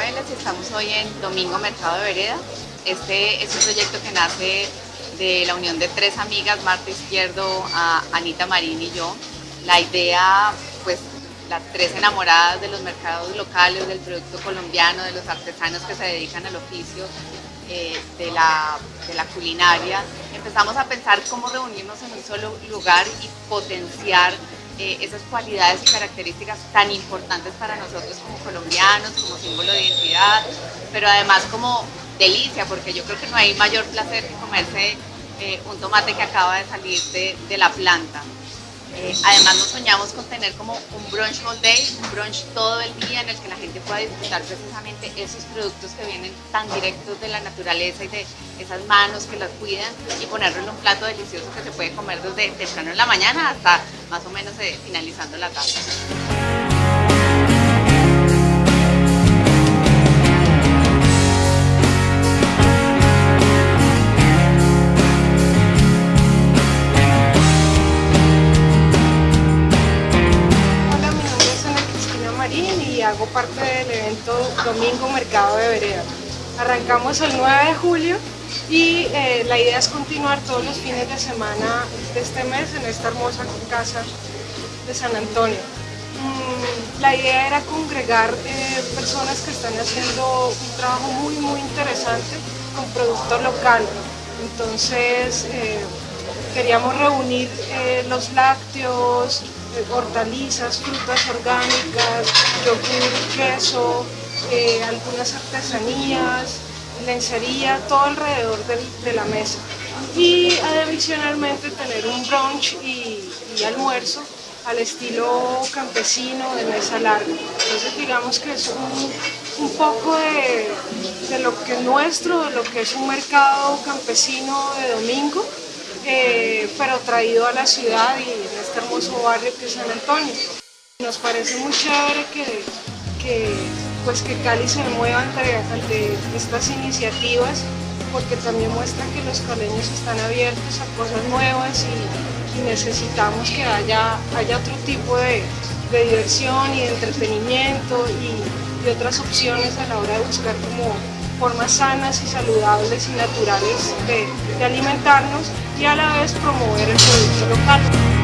en Domingo Mercado de Vereda. Este es un proyecto que nace de la unión de tres amigas, Marta Izquierdo, Anita Marín y yo. La idea, pues las tres enamoradas de los mercados locales, del producto colombiano, de los artesanos que se dedican al oficio eh, de, la, de la culinaria, empezamos a pensar cómo reunirnos en un solo lugar y potenciar eh, esas cualidades y características tan importantes para nosotros como colombianos, como símbolo de identidad, pero además como delicia, porque yo creo que no hay mayor placer que comerse eh, un tomate que acaba de salir de, la planta. Eh, además nos soñamos con tener como un brunch all day, un brunch todo el día en el que la gente pueda disfrutar precisamente esos productos que vienen tan directos de la naturaleza y de esas manos que las cuidan y ponerlo en un plato delicioso que se puede comer desde temprano en la mañana hasta más o menos eh, finalizando la tarde. hago parte del evento Domingo Mercado de Vereda. Arrancamos el 9 de julio y eh, la idea es continuar todos los fines de semana de este mes en esta hermosa casa de San Antonio. Mm, la idea era congregar eh, personas que están haciendo un trabajo muy muy interesante con producto local. Entonces eh, queríamos reunir los lácteos, hortalizas, frutas orgánicas, yogur, queso, algunas artesanías, lencería, todo alrededor de, la mesa. Y adicionalmente tener un brunch y, almuerzo al estilo campesino de mesa larga. Entonces digamos que es un, poco de, de, lo que es nuestro, de lo que es un mercado campesino de domingo, eh, pero traído a la ciudad y en este hermoso barrio que es San Antonio. Nos parece muy chévere que, pues que Cali se mueva ante, estas iniciativas porque también muestra que los caleños están abiertos a cosas nuevas y, necesitamos que haya, haya otro tipo de, diversión y de entretenimiento y otras opciones a la hora de buscar como formas sanas y saludables y naturales de, alimentarnos y a la vez promover el producto local.